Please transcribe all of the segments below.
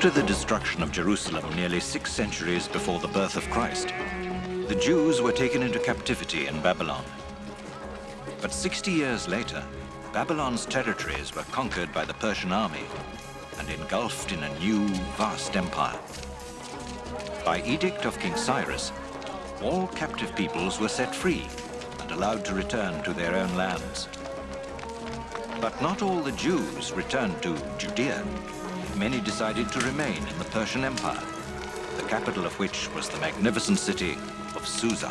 After the destruction of Jerusalem nearly six centuries before the birth of Christ, the Jews were taken into captivity in Babylon. But 60 years later, Babylon's territories were conquered by the Persian army and engulfed in a new, vast empire. By edict of King Cyrus, all captive peoples were set free and allowed to return to their own lands. But not all the Jews returned to Judea. Many decided to remain in the Persian Empire, the capital of which was the magnificent city of Susa.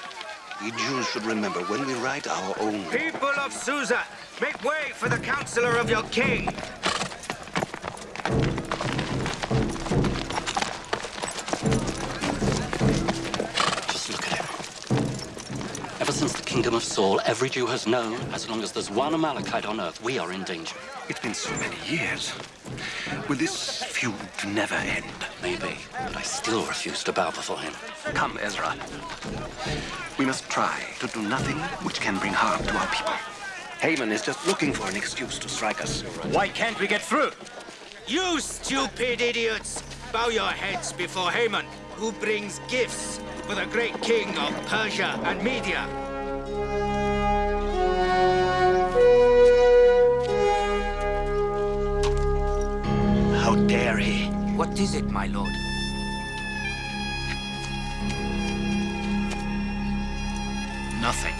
We Jews should remember when we write our own... People of Susa, make way for the counselor of your king! Kingdom of Saul, every Jew has known, as long as there's one Amalekite on earth, we are in danger. It's been so many years. Will this feud never end? Maybe, but I still refuse to bow before him. Come, Ezra. We must try to do nothing which can bring harm to our people. Haman is just looking for an excuse to strike us. Why can't we get through? You stupid idiots! Bow your heads before Haman, who brings gifts for the great king of Persia and Media. How dare he? What is it, my lord? Nothing.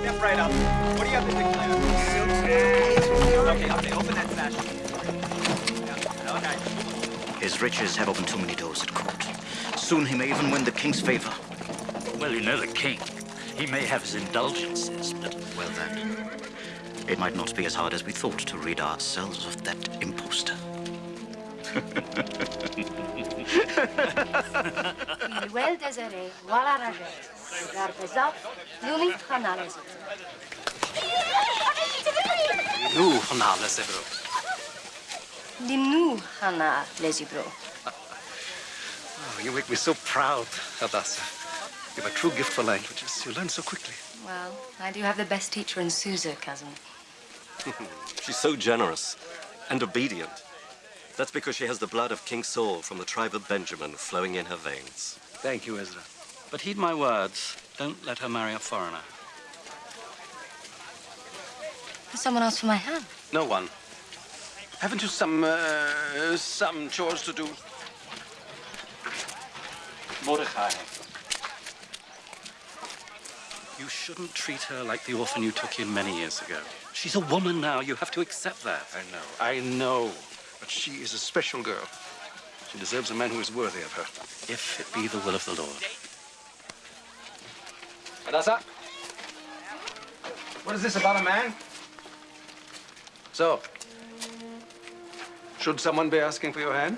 Step right up. What do you have to declare? Okay, okay, open that sash. Okay. His riches have opened too many doors at court. Soon he may even win the king's favor. Well, you know the king. He may have his indulgences, but... Well, then, it might not be as hard as we thought to rid ourselves of that impostor. Well désiré, voilà ragé. Garbezat, Luli Hanales. Nu, Hanale Sebro. Limnu Hana Lesibro. Oh, you make me so proud, Hadassah. You have a true gift for languages. You learn so quickly. Well, I do have the best teacher in Susa, cousin. She's so generous and obedient. That's because she has the blood of King Saul from the tribe of Benjamin flowing in her veins. Thank you, Ezra. But heed my words. Don't let her marry a foreigner. There's someone else for my hand. No one. Haven't you some, uh, some chores to do? Mordecai. You shouldn't treat her like the orphan you took in many years ago. She's a woman now. You have to accept that. I know, I know. But she is a special girl. She deserves a man who is worthy of her. If it be the will of the Lord. Hadassah? What is this about a man? So, should someone be asking for your hand?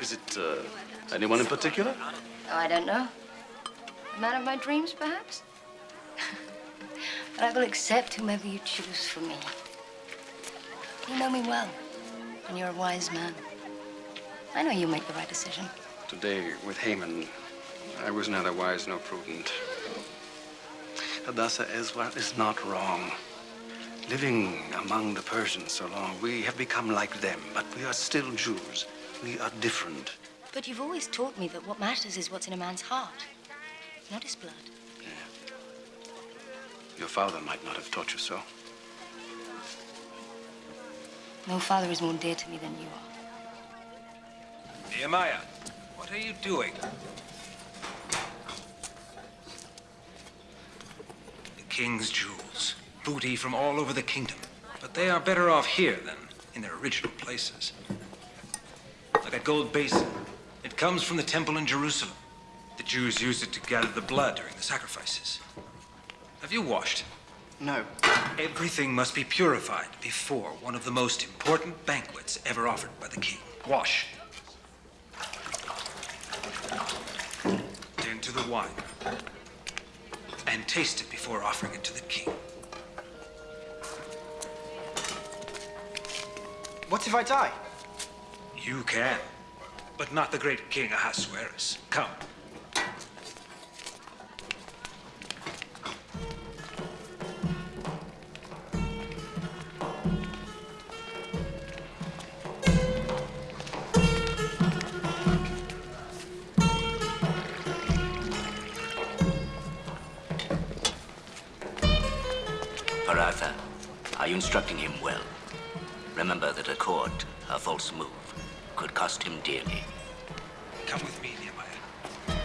Is it uh, anyone in particular? Oh, I don't know. The man of my dreams, perhaps? but I will accept whomever you choose for me. You know me well, and you're a wise man. I know you'll make the right decision. Today, with Haman, I was neither wise nor prudent. Hadassah Ezra is not wrong. Living among the Persians so long, we have become like them, but we are still Jews. We are different. But you've always taught me that what matters is what's in a man's heart, not his blood. Your father might not have taught you so. No father is more dear to me than you are. Nehemiah, what are you doing? The king's jewels, booty from all over the kingdom. But they are better off here than in their original places. Like that gold basin. It comes from the temple in Jerusalem. The Jews used it to gather the blood during the sacrifices. Have you washed? No. Everything must be purified before one of the most important banquets ever offered by the king. Wash. Then to the wine. And taste it before offering it to the king. What if I die? You can, but not the great king Ahasuerus. Come. Remember that a court, a false move could cost him dearly. Come with me, Nehemiah.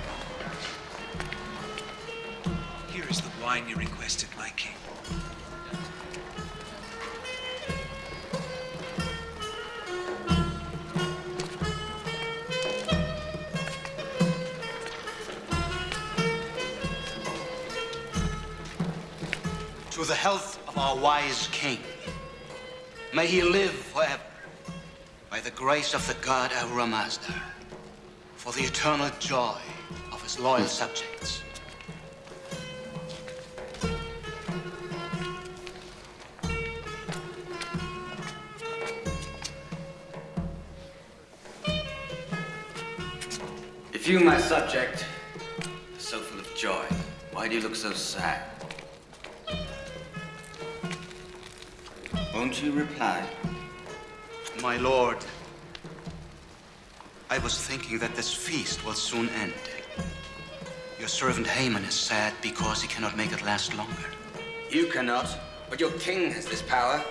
Here is the wine you requested, my king. To the health of our wise king. May he live forever. By the grace of the god Ahura Mazda. For the eternal joy of his loyal subjects. If you, my subject, are so full of joy, why do you look so sad? Won't you reply? My lord, I was thinking that this feast will soon end. Your servant Haman is sad because he cannot make it last longer. You cannot, but your king has this power.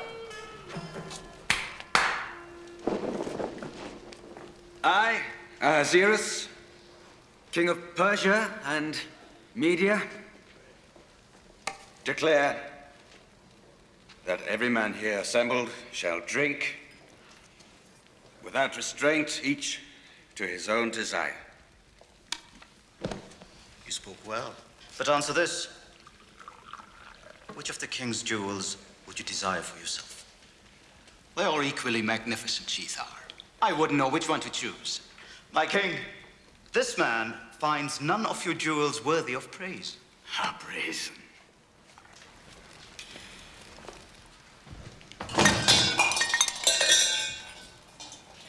I, Ahasuerus, king of Persia and Media, declare that every man here assembled shall drink without restraint, each to his own desire. You spoke well. But answer this. Which of the king's jewels would you desire for yourself? They're equally magnificent, Shethar. I wouldn't know which one to choose. My king, this man finds none of your jewels worthy of praise. How brazen.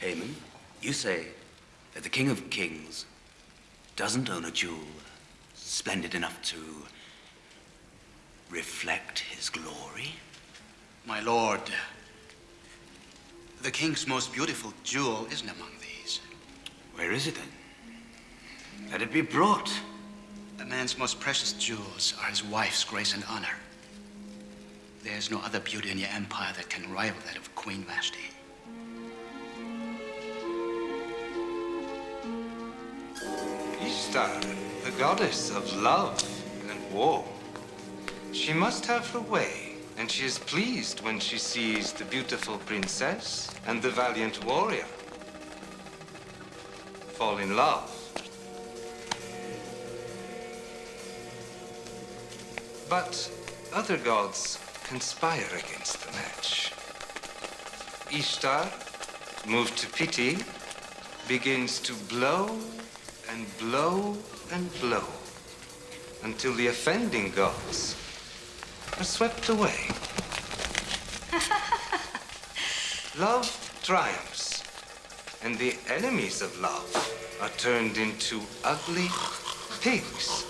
Haman, you say that the King of Kings doesn't own a jewel splendid enough to reflect his glory? My lord, the king's most beautiful jewel isn't among these. Where is it then? Let it be brought. A man's most precious jewels are his wife's grace and honor. There's no other beauty in your empire that can rival that of Queen Vashti. Ishtar, the goddess of love and war. She must have her way, and she is pleased when she sees the beautiful princess and the valiant warrior fall in love. But other gods conspire against the match. Ishtar, moved to pity, begins to blow and blow and blow until the offending gods are swept away. love triumphs, and the enemies of love are turned into ugly pigs.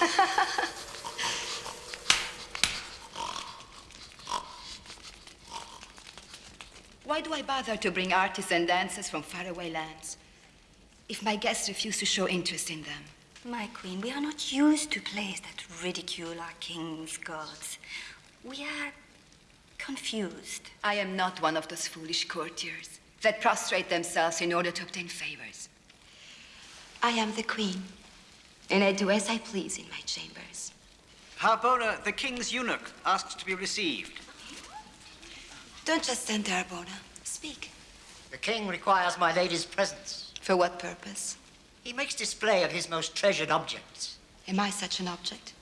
Why do I bother to bring artists and dancers from faraway lands if my guests refuse to show interest in them? My queen, we are not used to plays that ridicule our king's gods. We are confused. I am not one of those foolish courtiers that prostrate themselves in order to obtain favors. I am the queen, and I do as I please in my chambers. Harbona, uh, the king's eunuch, asks to be received. Don't just stand there, Harbona. Speak. The king requires my lady's presence. For what purpose? He makes display of his most treasured objects. Am I such an object?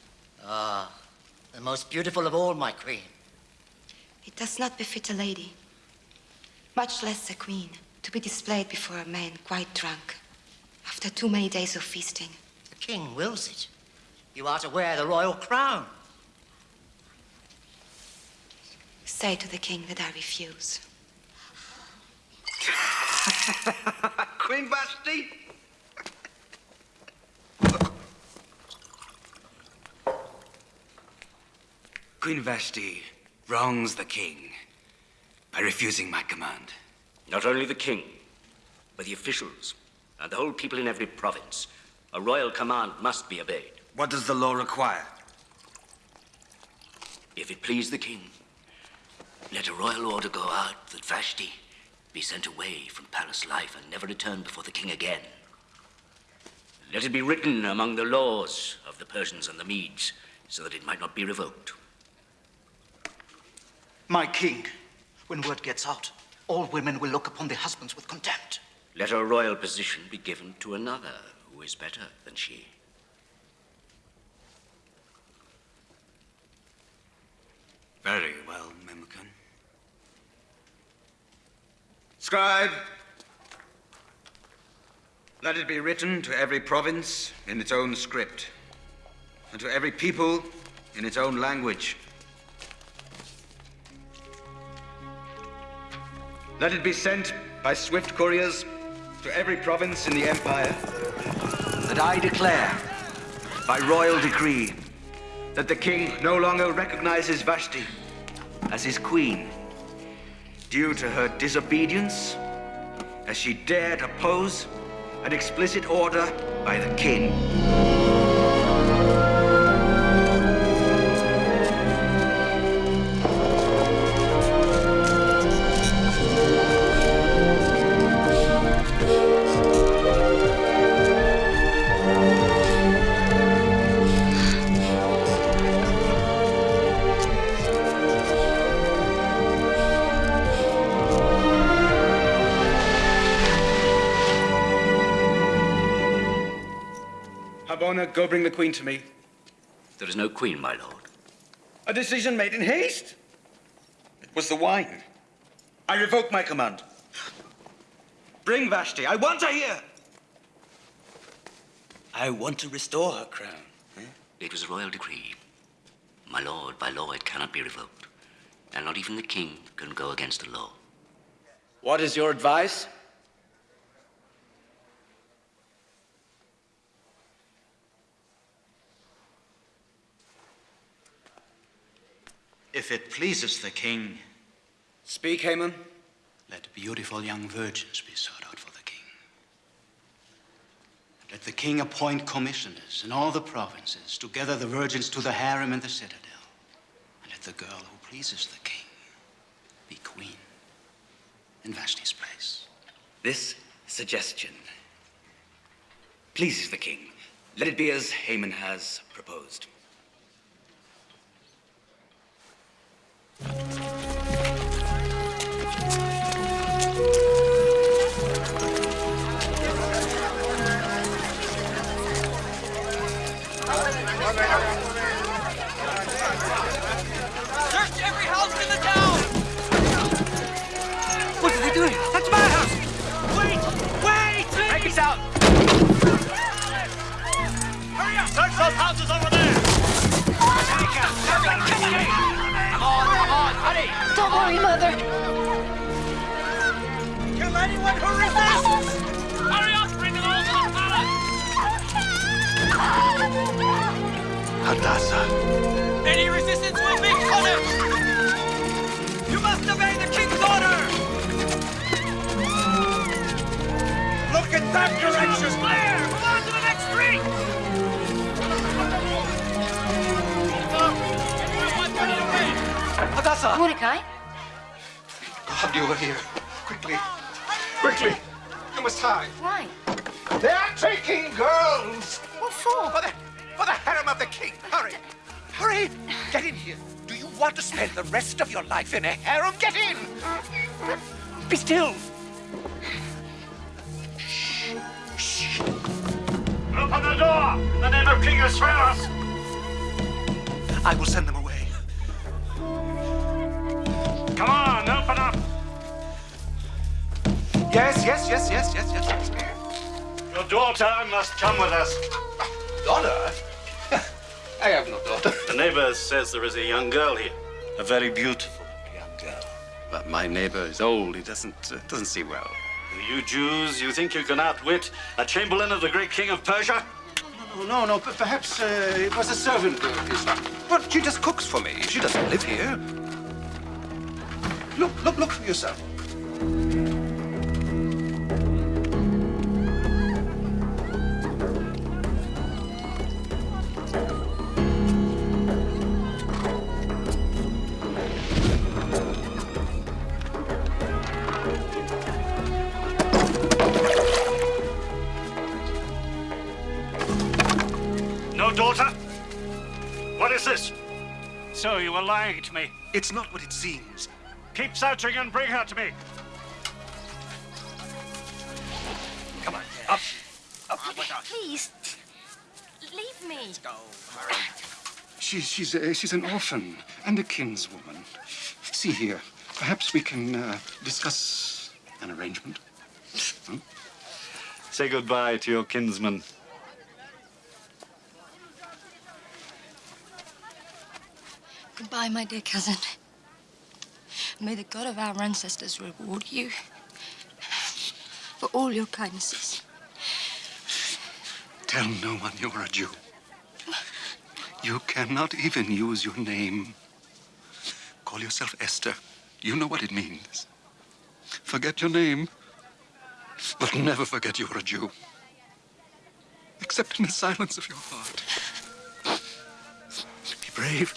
Ah, the most beautiful of all, my queen. It does not befit a lady, much less a queen, to be displayed before a man quite drunk after too many days of feasting. The king wills it. You are to wear the royal crown. Say to the king that I refuse. Queen Vashti? Queen Vashti wrongs the king by refusing my command. Not only the king, but the officials and the whole people in every province. A royal command must be obeyed. What does the law require? If it please the king, let a royal order go out that Vashti be sent away from palace life and never return before the king again. Let it be written among the laws of the Persians and the Medes so that it might not be revoked. My king, when word gets out, all women will look upon their husbands with contempt. Let a royal position be given to another who is better than she. Very well, Memucan. Scribe, let it be written to every province in its own script, and to every people in its own language. Let it be sent by swift couriers to every province in the Empire that I declare, by royal decree, that the king no longer recognizes Vashti as his queen due to her disobedience as she dared oppose an explicit order by the king. Go bring the queen to me. There is no queen, my lord. A decision made in haste. It was the wine. I revoke my command. Bring Vashti. I want her here. I want to restore her crown. It was a royal decree. My lord, by law it cannot be revoked. And not even the king can go against the law. What is your advice? If it pleases the king, Speak, Haman. let beautiful young virgins be sought out for the king. Let the king appoint commissioners in all the provinces to gather the virgins to the harem and the citadel. And let the girl who pleases the king be queen in Vashti's place. This suggestion pleases the king. Let it be as Haman has proposed. Thank you. Don't Mother. Kill anyone who resists! Hurry up! Bring them all to the palace! Hadassah. Any resistance will be punished! You must obey the king's order! Look at that direction! Clear! Move on to the next street! Hadassah! Mordecai? God, you were here. Quickly. Quickly. You must hide. Why? They are taking girls! What for? For the, for the harem of the king. Hurry. Hurry. Get in here. Do you want to spend the rest of your life in a harem? Get in. Be still. Open the door! In the name of King Ahasuerus! I will send them away. Come on, open up! Yes, yes, yes, yes, yes, yes, yes. Your daughter must come with us. Daughter? I have no daughter. The neighbor says there is a young girl here. A very beautiful young girl. But my neighbor is old. He doesn't uh, doesn't see well. You Jews, you think you can outwit a chamberlain of the great king of Persia? No, no, no. But perhaps uh, it was a servant girl. His But she just cooks for me. She doesn't live here. Look, look, look for yourself. Daughter? What is this? So you were lying to me. It's not what it seems. Keep searching and bring her to me. Come on, up. up. Please, leave me. Let's go. She, she's a, she's an orphan and a kinswoman. See here, perhaps we can uh, discuss an arrangement. Hmm? Say goodbye to your kinsman. Goodbye, my dear cousin. May the God of our ancestors reward you for all your kindnesses. Tell no one you're a Jew. You cannot even use your name. Call yourself Esther. You know what it means. Forget your name, but never forget you're a Jew. Except in the silence of your heart. Be brave,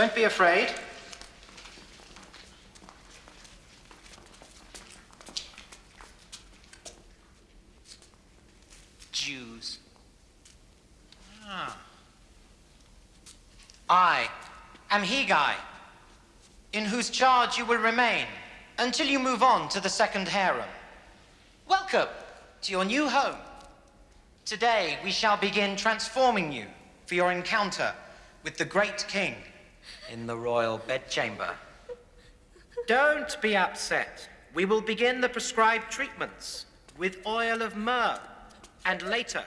Don't be afraid. Jews. Ah. I am Hegai, in whose charge you will remain until you move on to the second harem. Welcome to your new home. Today we shall begin transforming you for your encounter with the great king in the royal bedchamber. Don't be upset. We will begin the prescribed treatments with oil of myrrh and later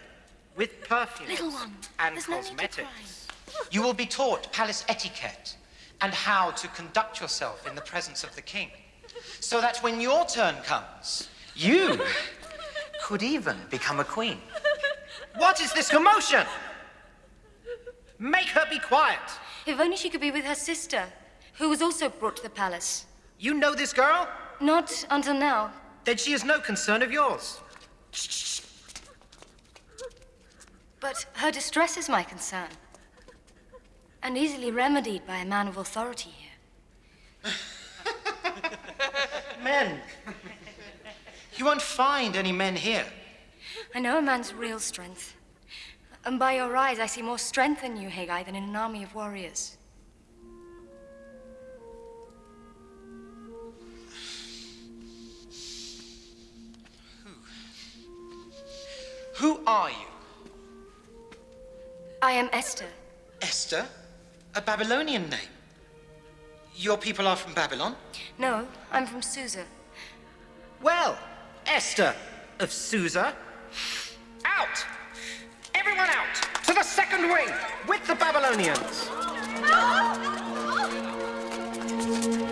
with perfumes Little one, and there's no to cosmetics. You will be taught palace etiquette and how to conduct yourself in the presence of the king, so that when your turn comes, you could even become a queen. What is this commotion? Make her be quiet. If only she could be with her sister, who was also brought to the palace. You know this girl? Not until now. Then she is no concern of yours. But her distress is my concern. And easily remedied by a man of authority here. Men. You won't find any men here. I know a man's real strength. And by your eyes, I see more strength in you, Hegai, than in an army of warriors. Who are you? I am Esther. Esther? A Babylonian name. Your people are from Babylon? No, I'm from Susa. Well, Esther of Susa, out! Everyone out! To the second wing with the Babylonians!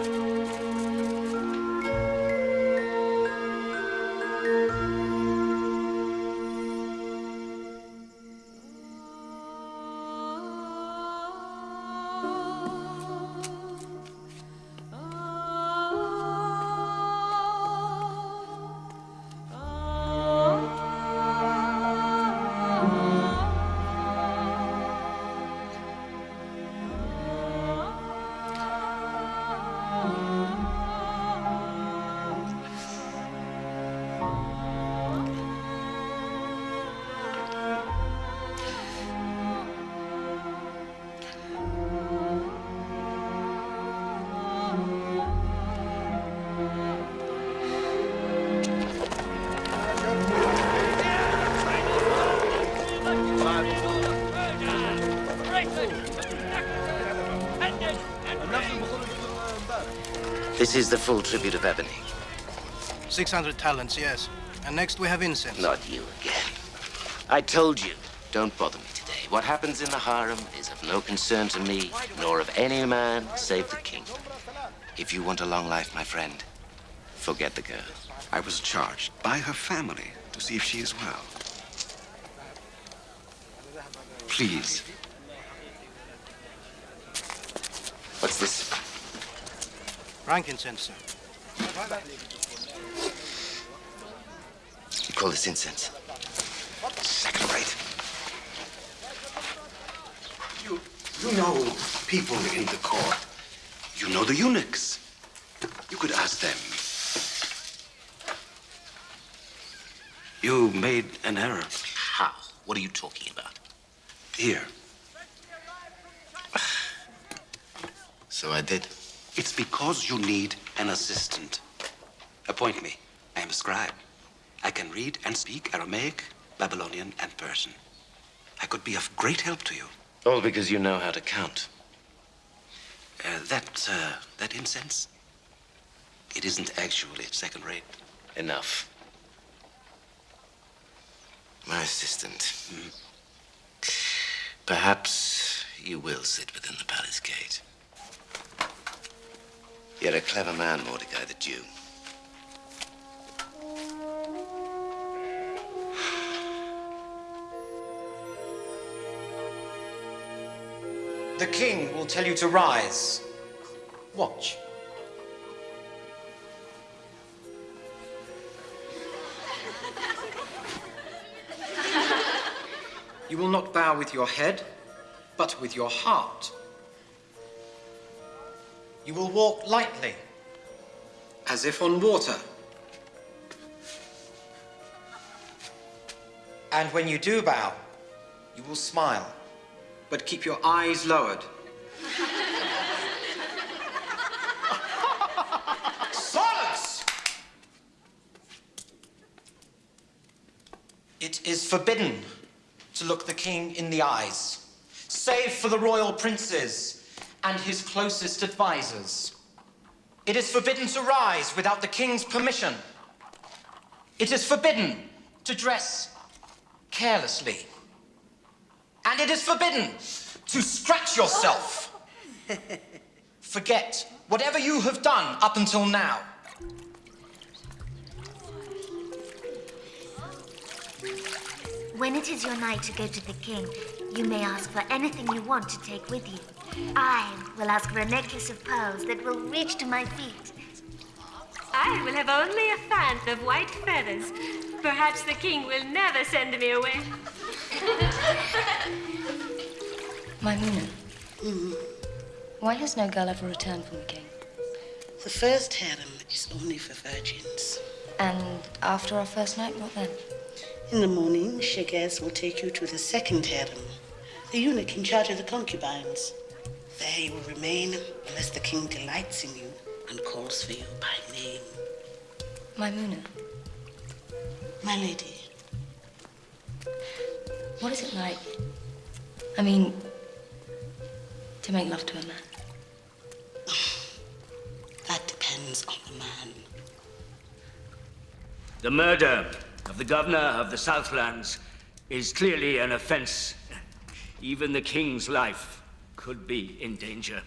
This is the full tribute of ebony. 600 talents, yes. And next we have incense. Not you again. I told you, don't bother me today. What happens in the harem is of no concern to me, nor of any man save the king. If you want a long life, my friend, forget the girl. I was charged by her family to see if she is well. Please. What's this? Frankincense, sir. You call this incense? Second rate. You, you know people in the court. You know the eunuchs. You could ask them. You made an error. How? What are you talking about? Here. So I did. It's because you need an assistant. Appoint me. I am a scribe. I can read and speak Aramaic, Babylonian, and Persian. I could be of great help to you. All because you know how to count. Uh, that, uh, that incense, it isn't actually second rate. Enough. My assistant. Perhaps you will sit within the palace gate. You're a clever man, Mordecai the Jew. The king will tell you to rise. Watch. You will not bow with your head, but with your heart. You will walk lightly. As if on water. And when you do bow, you will smile. But keep your eyes lowered. Silence! It is forbidden to look the king in the eyes, save for the royal princes and his closest advisors. It is forbidden to rise without the king's permission. It is forbidden to dress carelessly. And it is forbidden to scratch yourself. Forget whatever you have done up until now. When it is your night to go to the king, you may ask for anything you want to take with you. I will ask for a necklace of pearls that will reach to my feet. I will have only a fan of white feathers. Perhaps the king will never send me away. Maimuna, why has no girl ever returned from the king? The first harem is only for virgins. And after our first night, what then? In the morning, Shaashgaz will take you to the second harem, the eunuch in charge of the concubines. There you will remain unless the king delights in you and calls for you by name. Maimuna, My lady, what is it like? I mean, to make love to a man. that depends on the man. The murder of the governor of the Southlands is clearly an offense. Even the king's life could be in danger.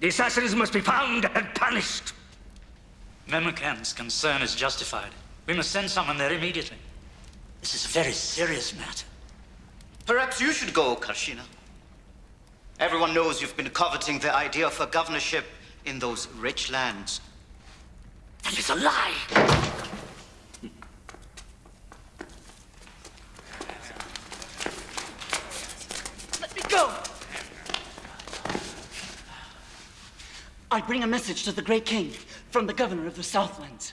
The assassins must be found and punished. Memucan's concern is justified. We must send someone there immediately. This is a very serious matter. Perhaps you should go, Carshena. Everyone knows you've been coveting the idea of a governorship in those rich lands. That is a lie. Go. I bring a message to the great king from the governor of the Southlands.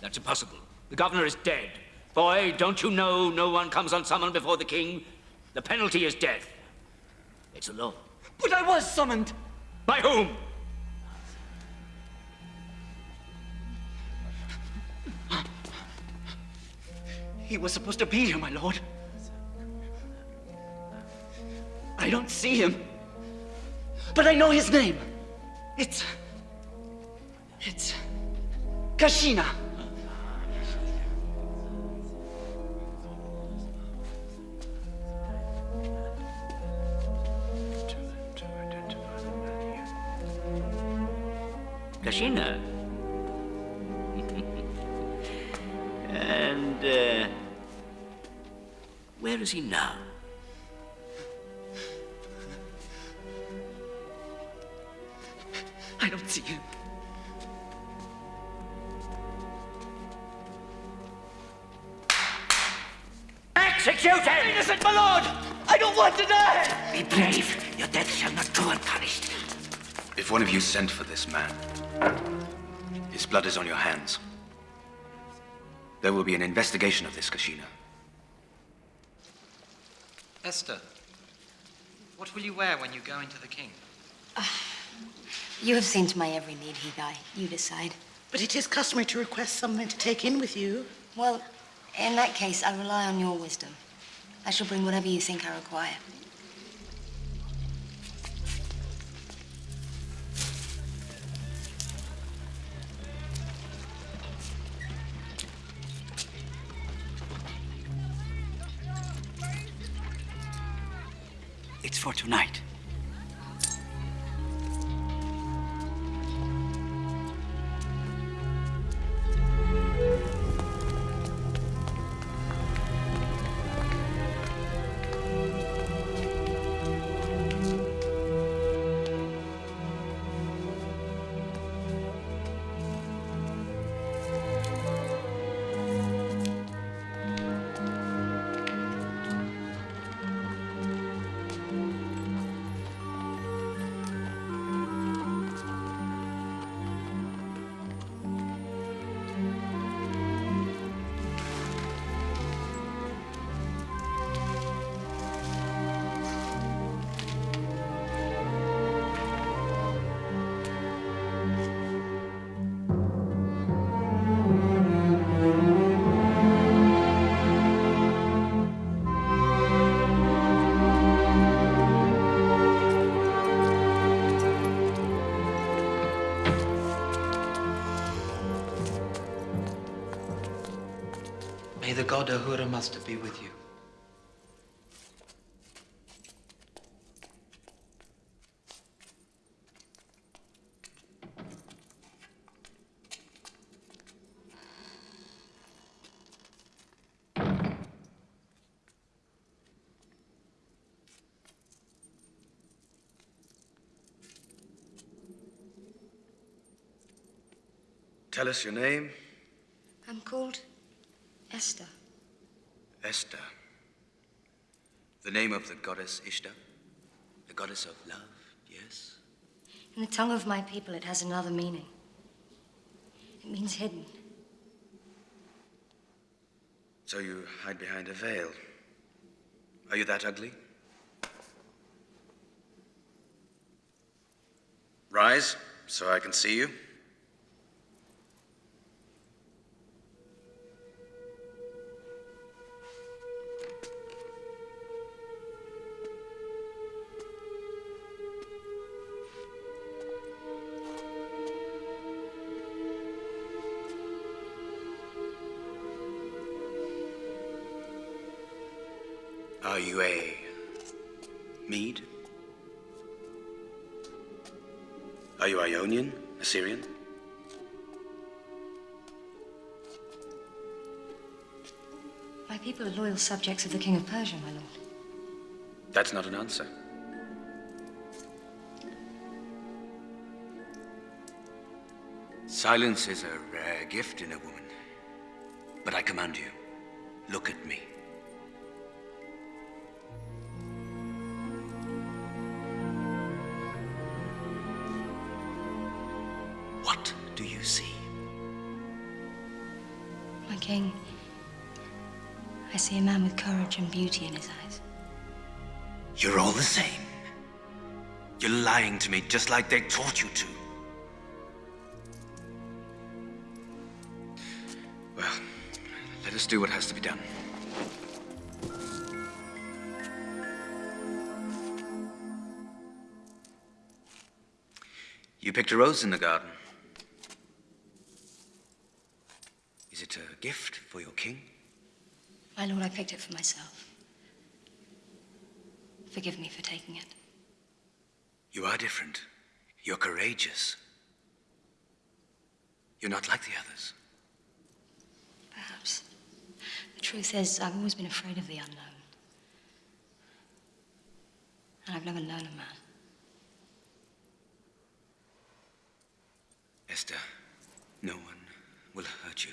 That's impossible. The governor is dead. Boy, don't you know no one comes unsummoned before the king? The penalty is death. It's a law. But I was summoned. By whom? He was supposed to be here, my lord. I don't see him. But I know his name. It's. It's. Carshena. Carshena. and, uh, where is he now? I don't see him. Execute him! Innocent, my lord! I don't want to die! Be brave. Your death shall not go unpunished. If one of you sent for this man, his blood is on your hands. There will be an investigation of this, Carshena. Esther, what will you wear when you go into the king? Ah. You have seen to my every need, Hegai. You decide. But it is customary to request someone to take in with you. Well, in that case, I rely on your wisdom. I shall bring whatever you think I require. It's for tonight. God Ahura be with you. Tell us your name, I'm called Esther. Esther. The name of the goddess Ishtar, the goddess of love, yes? In the tongue of my people, it has another meaning. It means hidden. So you hide behind a veil. Are you that ugly? Rise, so I can see you. Are you Ionian? Assyrian? My people are loyal subjects of the King of Persia, my lord. That's not an answer. Silence is a rare gift in a woman. But I command you, look at me. See a man with courage and beauty in his eyes. You're all the same. You're lying to me just like they taught you to. Well, let us do what has to be done. You picked a rose in the garden. Is it a gift for your king? My lord, I picked it for myself. Forgive me for taking it. You are different. You're courageous. You're not like the others. Perhaps. The truth is, I've always been afraid of the unknown. And I've never known a man. Esther, no one will hurt you.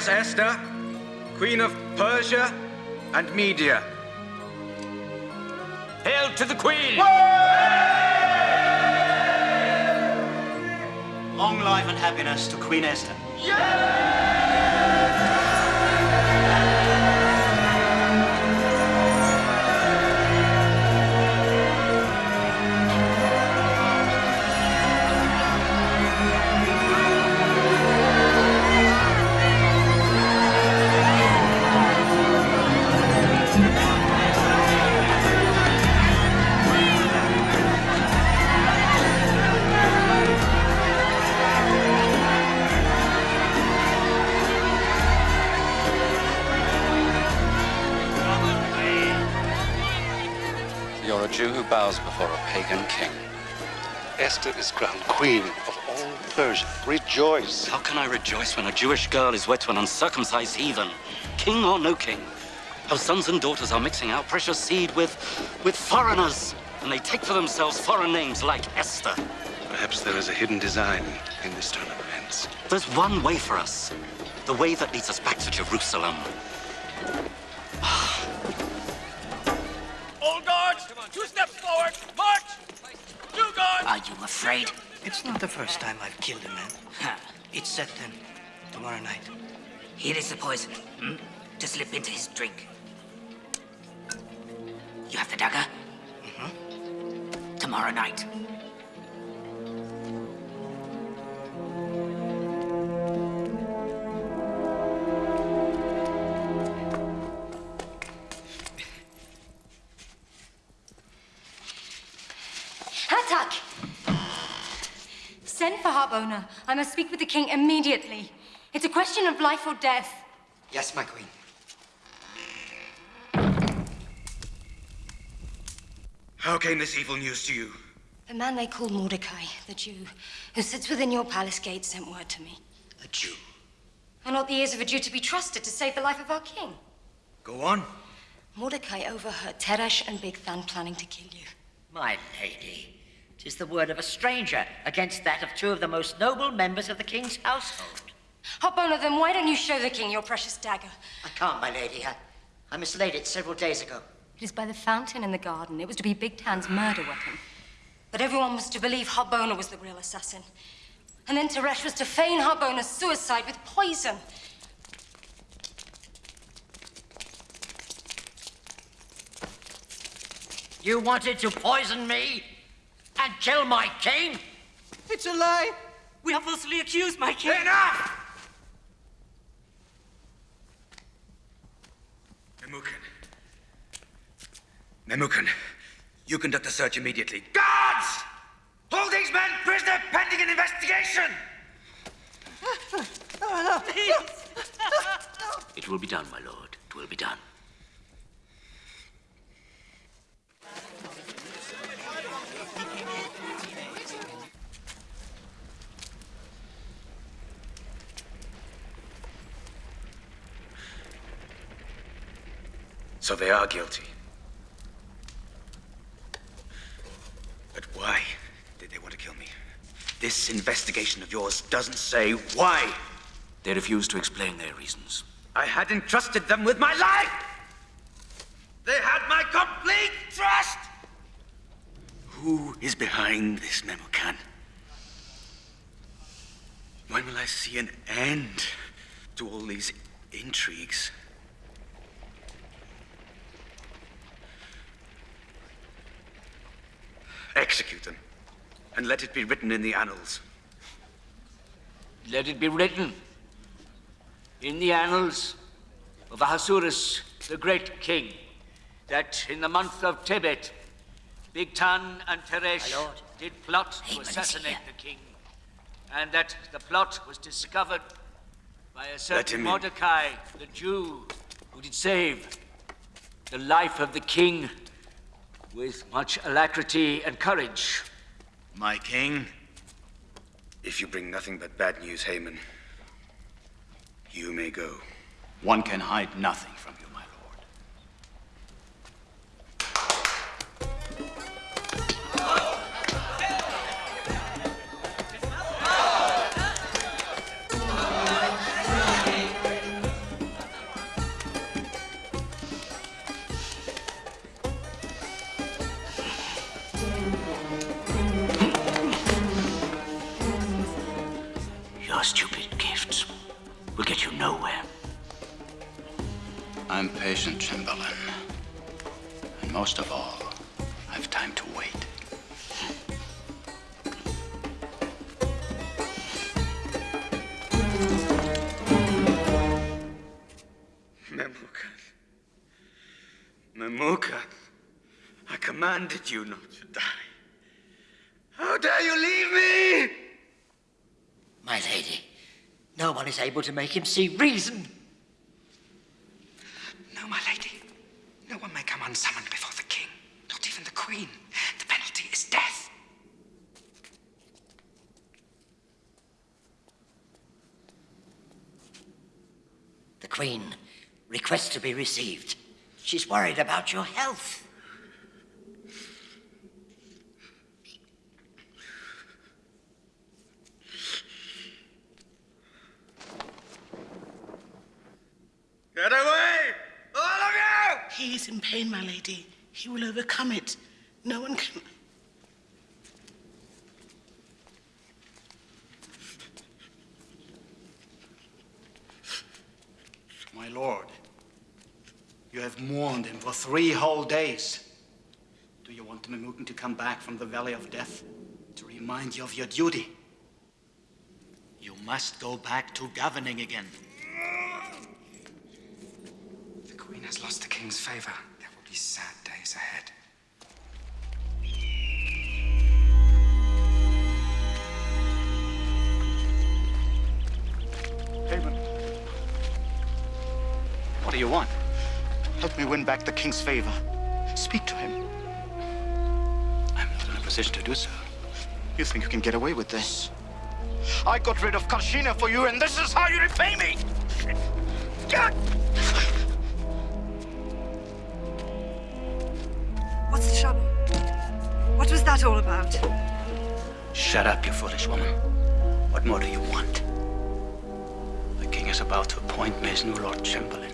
Rise, Esther, Queen of Persia and Media. Hail to the Queen! Long life and happiness to Queen Esther. You're bows before a pagan king. Esther is crowned queen of all Persia. Rejoice. How can I rejoice when a Jewish girl is wed to an uncircumcised heathen? King or no king? Our sons and daughters are mixing our precious seed with, with foreigners, and they take for themselves foreign names like Esther. Perhaps there is a hidden design in this turn of events. There's one way for us. The way that leads us back to Jerusalem. It's not the first time I've killed a man. It's set then, tomorrow night. Here is the poison. Hmm? To slip into his drink. You have the dagger? Mm-hmm. Tomorrow night. I must speak with the king immediately. It's a question of life or death. Yes, my queen. How came this evil news to you? The man they call Mordecai, the Jew, who sits within your palace gate, sent word to me. A Jew. Are not the ears of a Jew to be trusted to save the life of our king? Go on. Mordecai overheard Teresh and Bigthan planning to kill you. My lady, tis the word of a stranger against that of two of the most noble members of the king's household. Oh, Harbona, then why don't you show the king your precious dagger? I can't, my lady. I, I mislaid it several days ago. It is by the fountain in the garden. It was to be Bigtan's murder weapon. But everyone was to believe Harbona was the real assassin. And then Teresh was to feign Harbona's suicide with poison. You wanted to poison me and kill my king? It's a lie. We are falsely accused, my king. Enough! Memucan. Memucan, you conduct the search immediately. Guards! Hold these men prisoner pending an investigation! It will be done, my lord. It will be done. So they are guilty. But why did they want to kill me? This investigation of yours doesn't say why. They refused to explain their reasons. I had entrusted them with my life! They had my complete trust! Who is behind this Memucan? When will I see an end to all these intrigues? Execute them, and let it be written in the annals. Let it be written in the annals of Ahasuerus, the great king, that in the month of Tebet, Bigtan and Teresh did plot to Haman assassinate the king, and that the plot was discovered by a him certain in. Mordecai, the Jew, who did save the life of the king with much alacrity and courage. My king, if you bring nothing but bad news, Haman, you may go. One can hide nothing commanded you not to die. How dare you leave me? My lady, no one is able to make him see reason. No, my lady. No one may come unsummoned before the king. Not even the queen. Queen. The penalty is death. The Queen requests to be received. She's worried about your health. Get away! All of you! He is in pain, my lady. He will overcome it. No one can. My lord, you have mourned him for three whole days. Do you want Memucan to come back from the Valley of Death to remind you of your duty? You must go back to governing again. The Queen has lost the King's favor. There will be sad days ahead. Win back the king's favor. Speak to him. I'm not in a position to do so. You think you can get away with this? I got rid of Carshena for you, and this is how you repay me! God! What's the trouble? What was that all about? Shut up, you foolish woman. What more do you want? The king is about to appoint me as new Lord Chamberlain.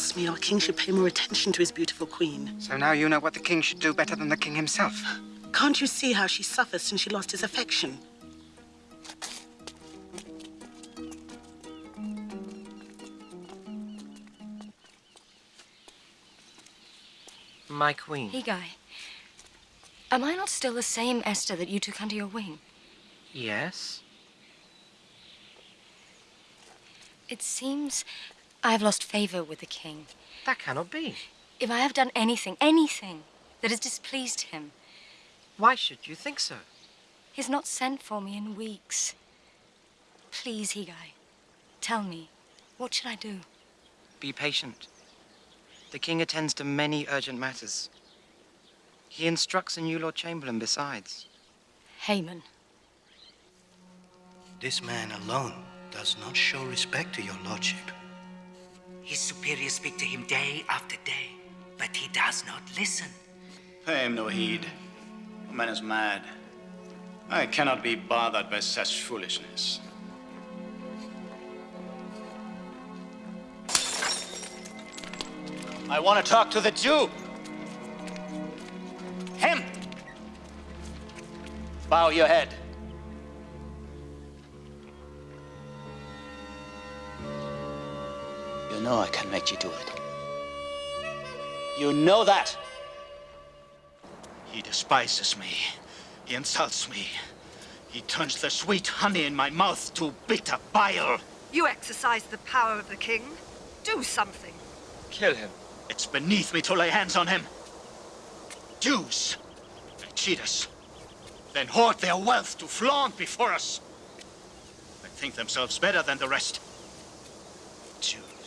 If me, our king should pay more attention to his beautiful queen. So now you know what the king should do better than the king himself. Can't you see how she suffers since she lost his affection? My queen. Hegai, am I not still the same Esther that you took under your wing? Yes? It seems I have lost favor with the king. That cannot be. If I have done anything, anything, that has displeased him, Why should you think so? he's not sent for me in weeks. Please, Hegai, tell me, what should I do? Be patient. The king attends to many urgent matters. He instructs a new Lord Chamberlain besides. Haman. This man alone does not show respect to your lordship. His superiors speak to him day after day, but he does not listen. Pay him no heed. The man is mad. I cannot be bothered by such foolishness. I want to talk to the Jew. Him! Bow your head. You know I can make you do it. You know that. He despises me. He insults me. He turns the sweet honey in my mouth to bitter bile. You exercise the power of the king. Do something. Kill him. It's beneath me to lay hands on him. Jews. They cheat us. Then hoard their wealth to flaunt before us. They think themselves better than the rest.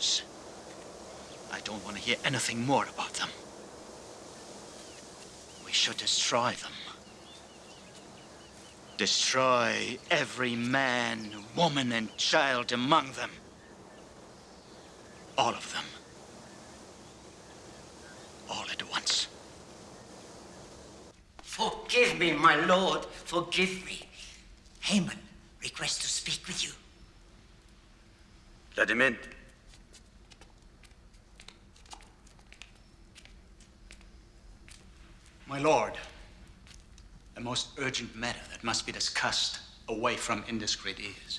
Jews. I don't want to hear anything more about them. We should destroy them. Destroy every man, woman, and child among them. All of them. All at once. Forgive me, my lord. Forgive me. Haman requests to speak with you. Let him in. My lord, a most urgent matter that must be discussed away from indiscreet ears.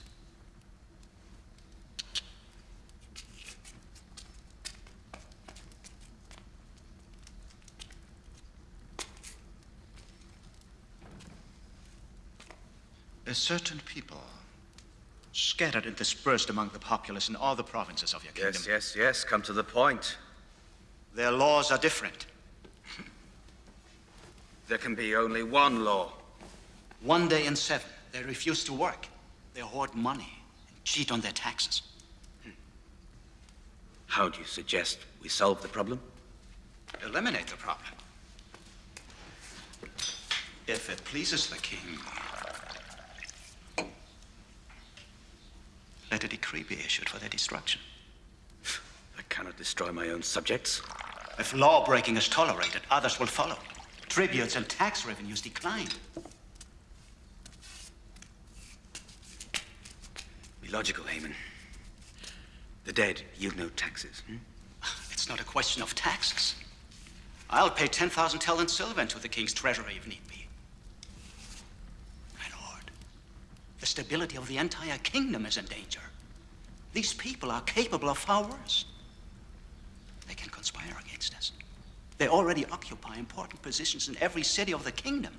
A certain people, scattered and dispersed among the populace in all the provinces of your kingdom. Yes, yes, yes. Come to the point. Their laws are different. There can be only one law. One day in seven, they refuse to work. They hoard money and cheat on their taxes. Hmm. How do you suggest we solve the problem? Eliminate the problem. If it pleases the king, let a decree be issued for their destruction. I cannot destroy my own subjects. If law breaking is tolerated, others will follow. Tributes and tax revenues decline. Be logical, Haman. The dead yield no taxes. Hmm? It's not a question of taxes. I'll pay 10,000 talents silver into the king's treasury if need be. My lord, the stability of the entire kingdom is in danger. These people are capable of far worse. They can conspire against us. They already occupy important positions in every city of the kingdom.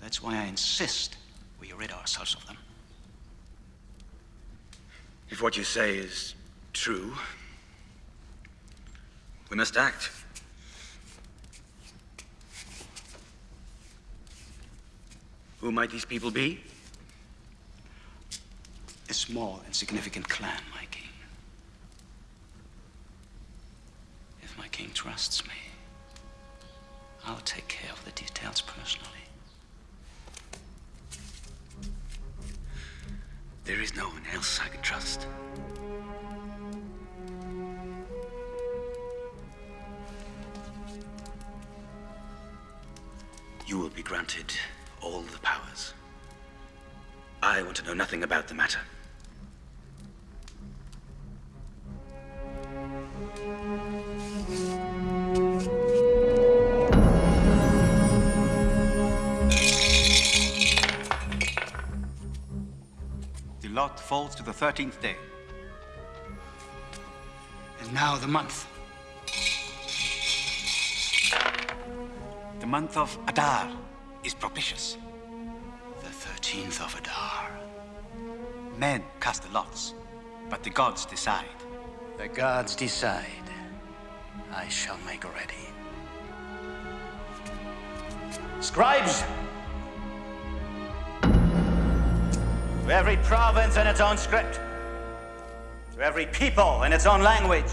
That's why I insist we rid ourselves of them. If what you say is true, we must act. Who might these people be? A small, and insignificant clan, my king. If my king trusts me, I'll take care of the details personally. There is no one else I can trust. You will be granted all the powers. I want to know nothing about the matter. The 13th day. And now the month. The month of Adar is propitious. The 13th of Adar. Men cast the lots, but the gods decide. The gods decide. I shall make ready. Scribes! To every province in its own script. To every people in its own language.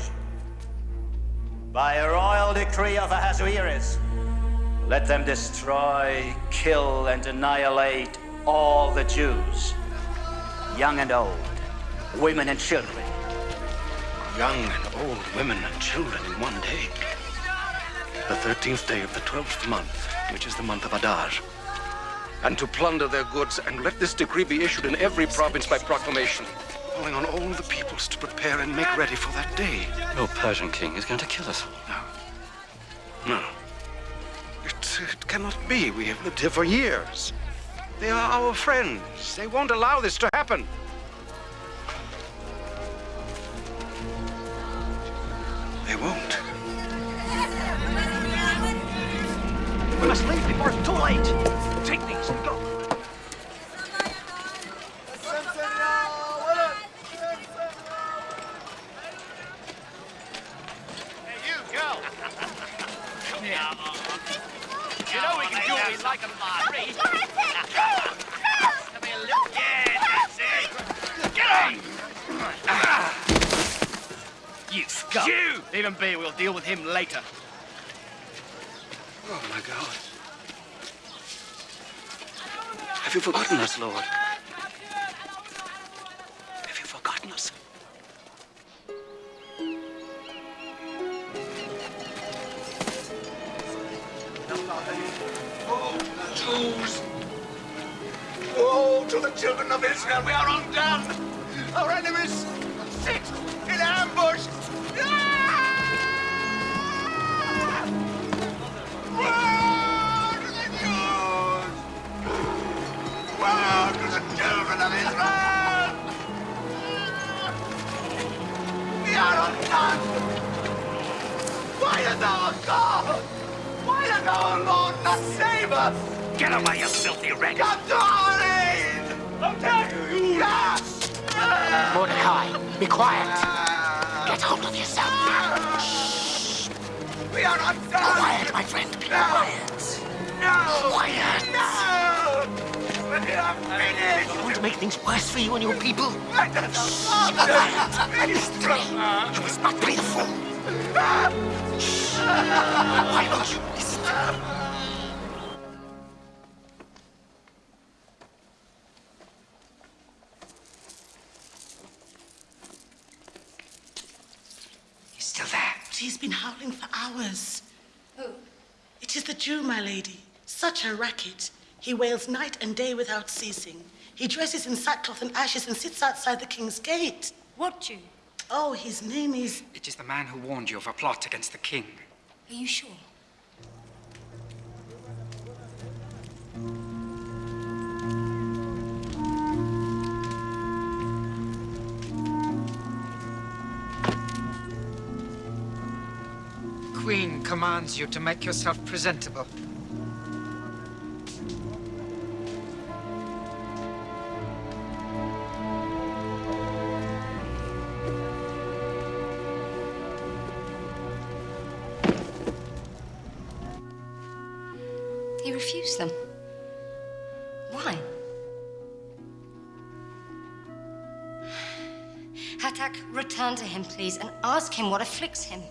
By a royal decree of Ahasuerus, let them destroy, kill, and annihilate all the Jews, young and old, women and children. Young and old women and children in one day. The 13th day of the 12th month, which is the month of Adar. And to plunder their goods, and let this decree be issued in every province by proclamation, calling on all the peoples to prepare and make ready for that day. Your Persian king is going to kill us all. No. No. It, it cannot be. We have lived here for years. They are our friends. They won't allow this to happen. They won't. We must leave before it's too late. Take these and go. Hey, you, girl. Come here. You know we can do what we like on Marie. Come here, little. Yeah, that's it. Get on! You scum. You! Leave him be. We'll deal with him later. Oh, my God. Have Have you forgotten us, Lord? Have you forgotten us? To the children of Israel! We are undone! Our enemies sit in ambush! Woe to the Jews! Woe to the children of Israel! We are undone! Why does our God why does our Lord not save us? Get away, you filthy wretch! Come to Mordecai, be quiet. Get hold of yourself. Shh. We are undone! Quiet, my friend. Be quiet. No! Quiet. No! We are finished! You want to make things worse for you and your people? Let us Shh, be quiet. Listen to me. You must not play the fool. Shh. Why don't you listen lady. Such a racket. He wails night and day without ceasing. He dresses in sackcloth and ashes and sits outside the king's gate. What Jew? Oh, his name is. It is the man who warned you of a plot against the king. Are you sure? Queen commands you to make yourself presentable. Return to him, please, and ask him what afflicts him.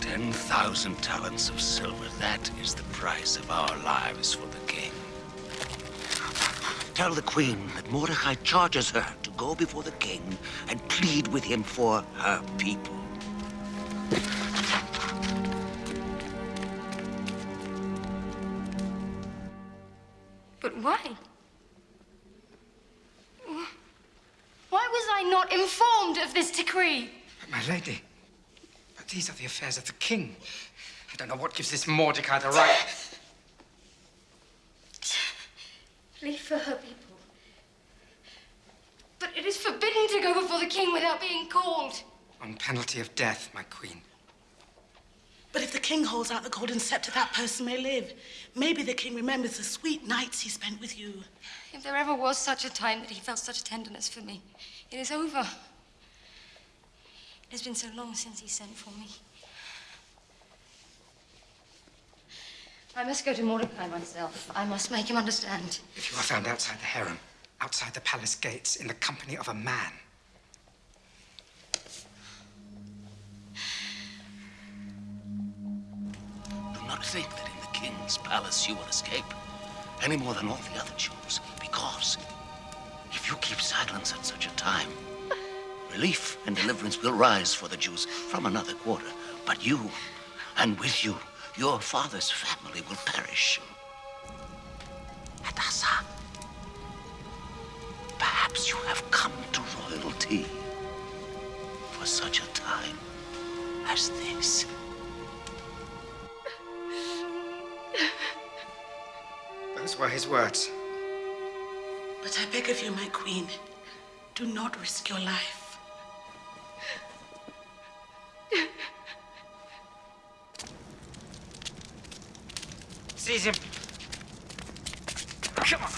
Ten thousand talents of silver. That is the price of our lives for the king. Tell the queen that Mordecai charges her to go before the king and plead with him for her people. But? Why was I not informed of this decree? But my lady, but these are the affairs of the king. I don't know what gives this Mordecai the right. Plead for her people. But it is forbidden to go before the king without being called. On penalty of death, my queen. But if the king holds out the golden scepter, that person may live. Maybe the king remembers the sweet nights he spent with you. If there ever was such a time that he felt such tenderness for me, it is over. It has been so long since he sent for me. I must go to Mordecai myself. I must make him understand. If you are found outside the harem, outside the palace gates, in the company of a man, Do not think that in the king's palace you will escape, any more than all the other Jews, because if you keep silence at such a time, relief and deliverance will rise for the Jews from another quarter. But you, and with you, your father's family will perish. Hadassah, perhaps you have come to royalty for such a time as this. those were his words. But I beg of you, my queen, do not risk your life. Seize him. Come on.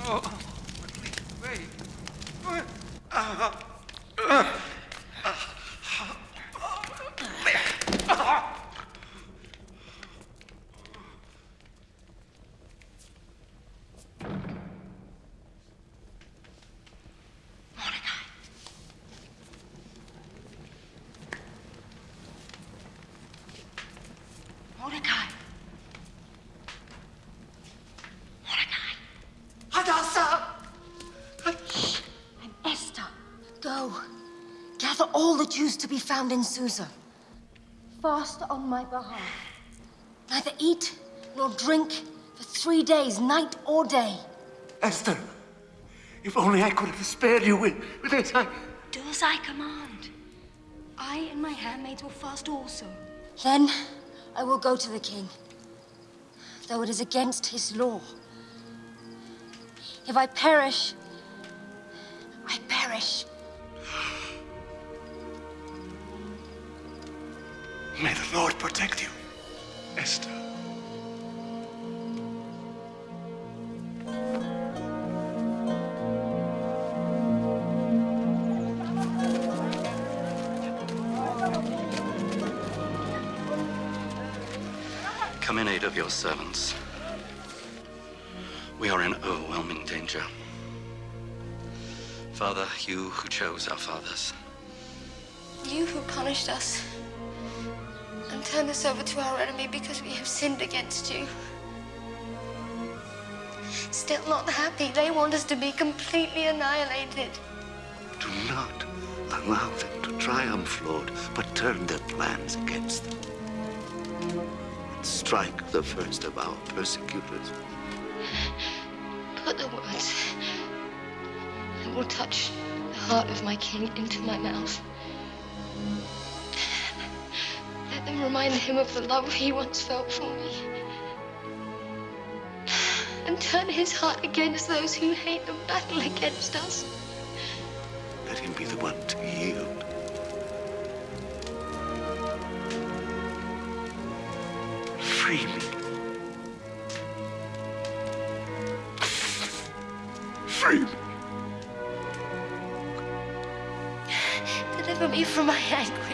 Oh. Wait. Wait. Uh, uh, to be in Susa. Fast on my behalf. Neither eat nor drink for three days, night or day. Esther, if only I could have spared you with, with this. I... Do as I command. I and my handmaids will fast also. Then I will go to the king, though it is against his law. If I perish, I perish. May the Lord protect you, Esther. Come in aid of your servants. We are in overwhelming danger. Father, you who chose our fathers, You who punished us turned us over to our enemy because we have sinned against you. Still not happy. They want us to be completely annihilated. Do not allow them to triumph, Lord, but turn their plans against them. And strike the first of our persecutors. Put the words that will touch the heart of my king into my mouth. Them remind him of the love he once felt for me. And turn his heart against those who hate and battle against us. Let him be the one to yield. Free me. Free me. Deliver me from my anguish.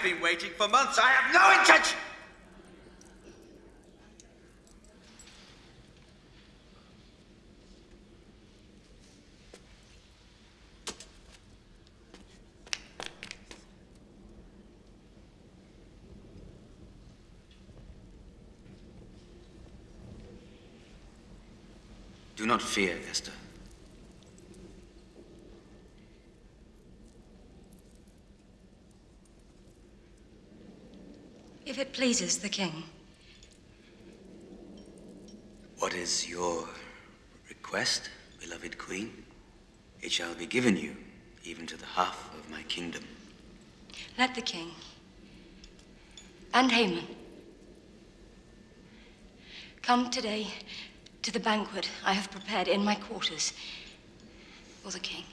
Have been waiting for months. I have no intention. Do not fear, Esther. Pleases the king. What is your request, beloved queen? It shall be given you, even to the half of my kingdom. Let the king and Haman come today to the banquet I have prepared in my quarters for the king.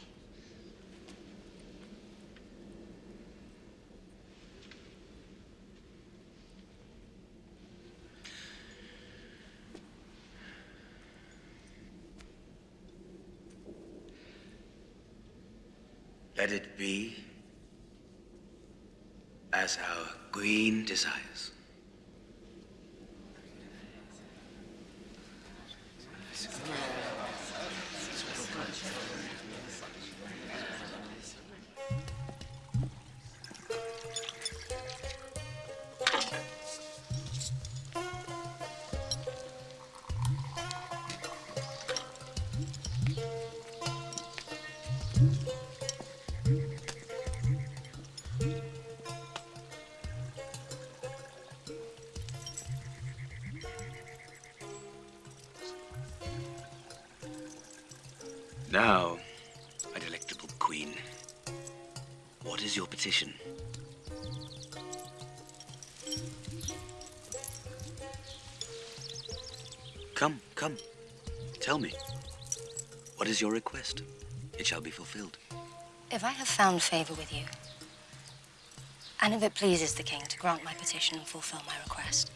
Let it be as our queen desires. Now, my delectable queen, what is your petition? Come, come, tell me. What is your request? It shall be fulfilled. If I have found favor with you, and if it pleases the king to grant my petition and fulfill my request,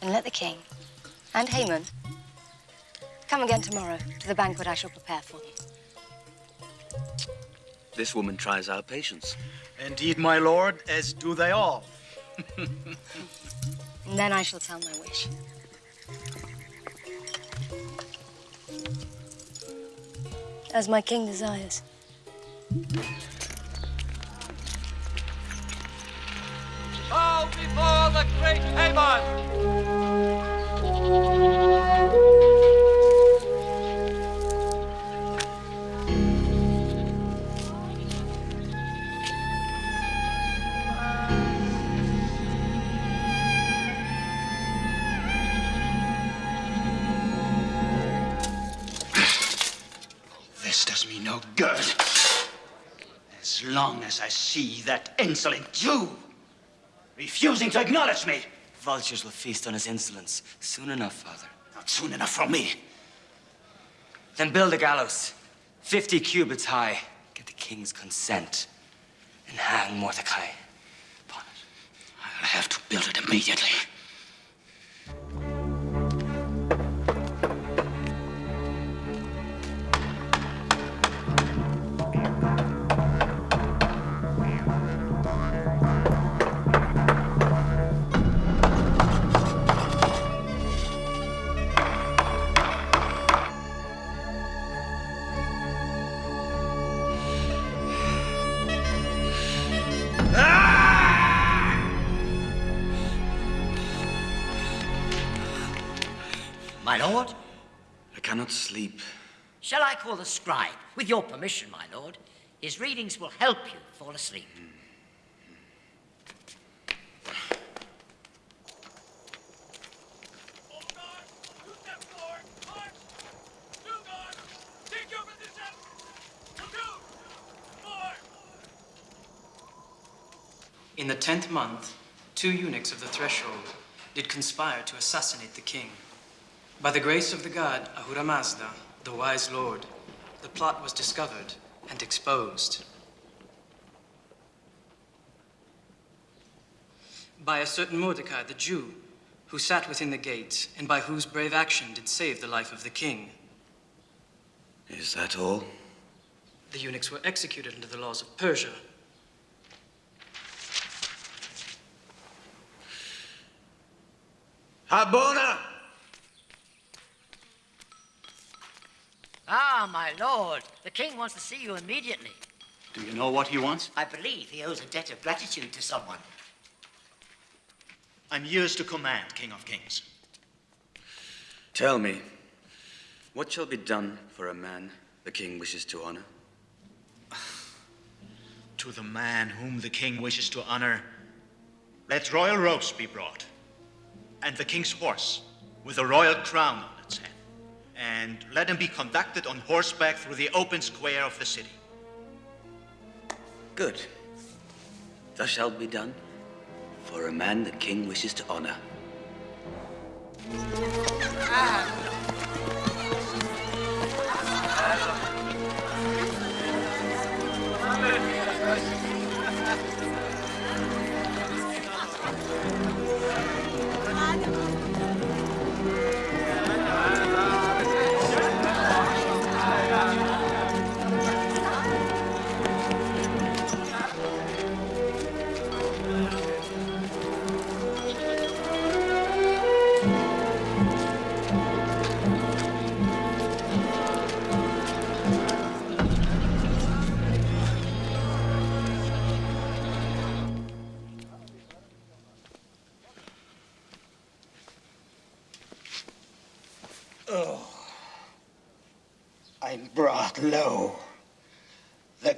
then let the king and Haman come again tomorrow to the banquet I shall prepare for them. This woman tries our patience. Indeed, my lord, as do they all. And then I shall tell my wish. As my king desires. Bow before the great Haman! Insolent Jew refusing to acknowledge me. Vultures will feast on his insolence. Soon enough, Father. Not soon enough for me. Then build a gallows, 50 cubits high. Get the king's consent. And hang Mordecai. I'll have to build it immediately. Call the scribe? With your permission, my lord. His readings will help you fall asleep. In the tenth month, two eunuchs of the threshold did conspire to assassinate the king. By the grace of the god Ahura Mazda, the wise lord, the plot was discovered and exposed. By a certain Mordecai the Jew, who sat within the gate, and by whose brave action did save the life of the king. Is that all? The eunuchs were executed under the laws of Persia. Harbona! Ah, my lord. The king wants to see you immediately. Do you know what he wants? I believe he owes a debt of gratitude to someone. I'm yours to command, King of Kings. Tell me, what shall be done for a man the king wishes to honor? To the man whom the king wishes to honor, let royal robes be brought, and the king's horse with a royal crown on its head, and let him be conducted on horseback through the open square of the city. Good. Thus shall be done for a man the king wishes to honor. brought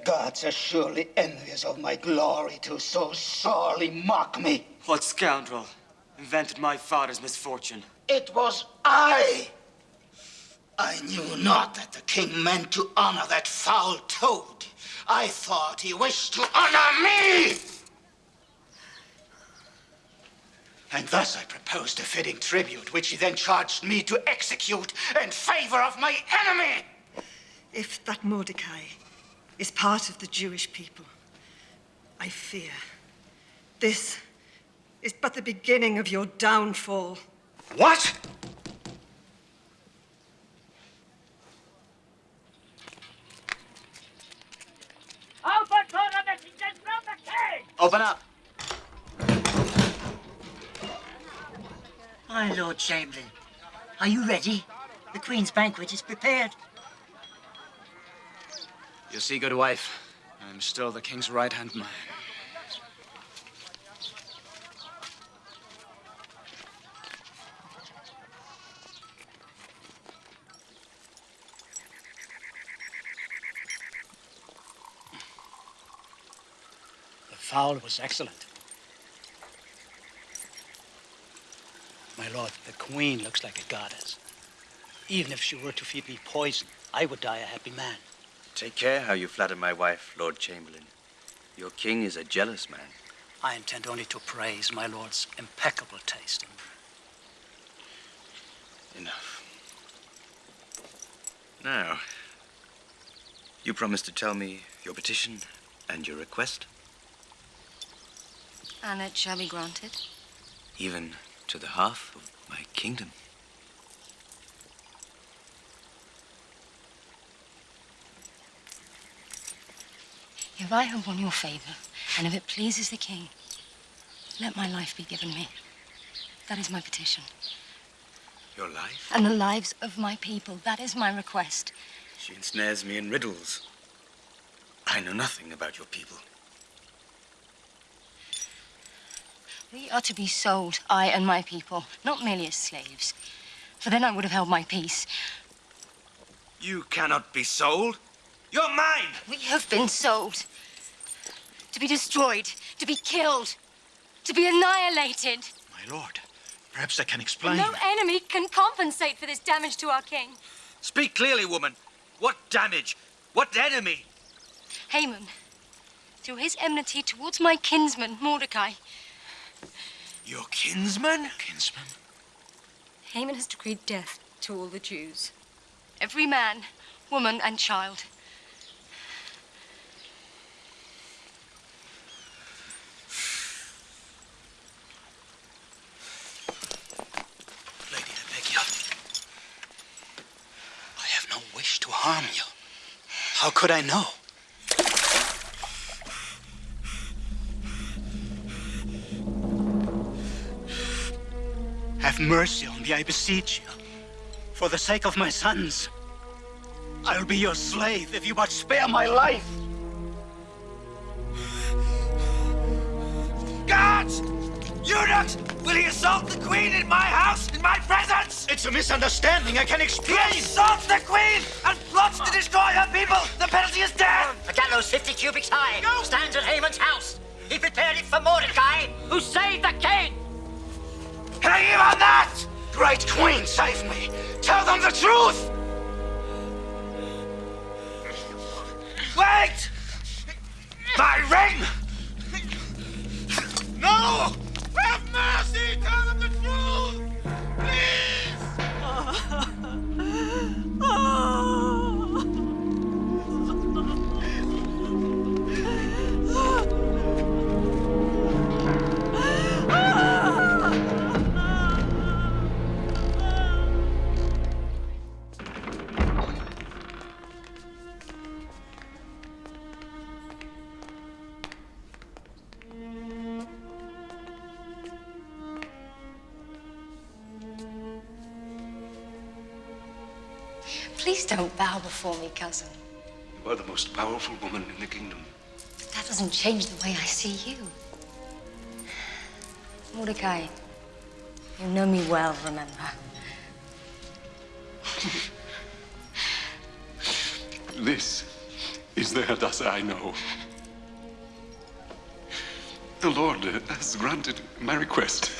gods are surely envious of my glory to so sorely mock me. What scoundrel invented my father's misfortune? It was I. I knew not that the king meant to honor that foul toad. I thought he wished to honor me. And thus I proposed a fitting tribute, which he then charged me to execute in favor of my enemy. If that Mordecai is part of the Jewish people, I fear this is but the beginning of your downfall. What? Open for the messengers from the king! Open up. My Lord Chamberlain, are you ready? The Queen's banquet is prepared. You see, good wife, I'm still the king's right-hand man. The fowl was excellent. My lord, the queen looks like a goddess. Even if she were to feed me poison, I would die a happy man. Take care how you flatter my wife, Lord Chamberlain. Your king is a jealous man. I intend only to praise my lord's impeccable taste. Enough. Now, you promise to tell me your petition and your request, And it shall be granted. even to the half of my kingdom. If I have won your favor, and if it pleases the king, let my life be given me. That is my petition. Your life? And the lives of my people. That is my request. She ensnares me in riddles. I know nothing about your people. We are to be sold, I and my people, not merely as slaves. For then I would have held my peace. You cannot be sold. You're mine. We have been sold. To be destroyed, to be killed, to be annihilated. My lord, perhaps I can explain. No enemy can compensate for this damage to our king. Speak clearly, woman. What damage? What enemy? Haman, through his enmity towards my kinsman, Mordecai, Your kinsman? Kinsman? Haman has decreed death to all the Jews. Every man, woman, and child. Lady, I beg you. I have no wish to harm you. How could I know? Have mercy on me, I beseech you. For the sake of my sons, I'll be your slave if you but spare my life. Guards! Eunuchs! Will he assault the queen in my house, in my presence? It's a misunderstanding. I can explain. He assaults the queen and plots to destroy her people. The penalty is death. A gallows 50 cubits high stands at Haman's house. He prepared it for Mordecai, who saved the king. Hang him on that! Great queen, save me. Tell them the truth. Wait! My ring! No! Mercy! Tell them the bow before me, cousin. You are the most powerful woman in the kingdom. But that doesn't change the way I see you. Mordecai, you know me well, remember? This is the Hadassah I know. The Lord has granted my request.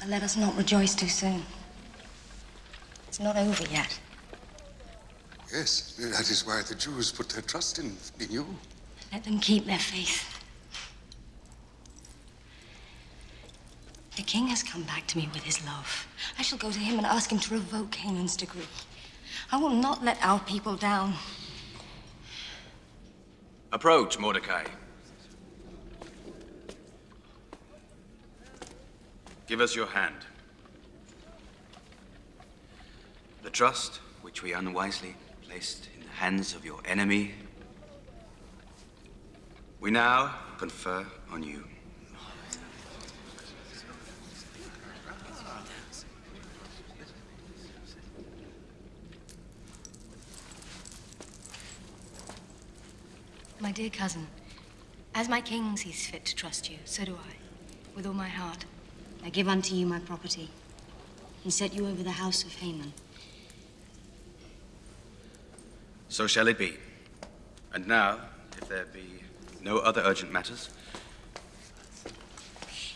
But let us not rejoice too soon. It's not over yet. Yes, that is why the Jews put their trust in, in you. Let them keep their faith. The king has come back to me with his love. I shall go to him and ask him to revoke Haman's decree. I will not let our people down. Approach, Mordecai. Give us your hand. The trust which we unwisely placed in the hands of your enemy, we now confer on you. My dear cousin, as my king sees fit to trust you, so do I, with all my heart. I give unto you my property, and set you over the house of Haman. So shall it be. And now, if there be no other urgent matters,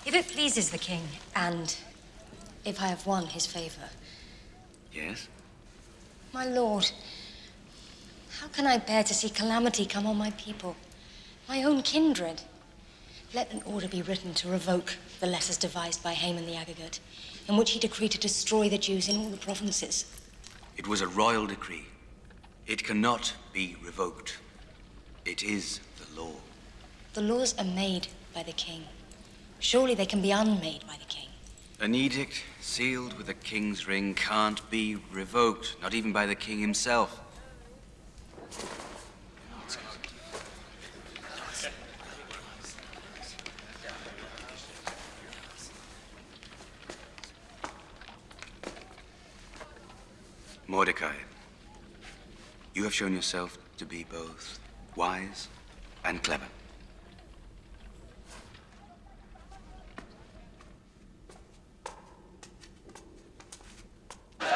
If it pleases the king, and if I have won his favor, yes? my lord, how can I bear to see calamity come on my people, my own kindred? Let an order be written to revoke the letters devised by Haman the Agagite, in which he decreed to destroy the Jews in all the provinces. It was a royal decree. It cannot be revoked. It is the law. The laws are made by the king. Surely they can be unmade by the king. An edict sealed with a king's ring can't be revoked, not even by the king himself. Mordecai, you have shown yourself to be both wise and clever. Please,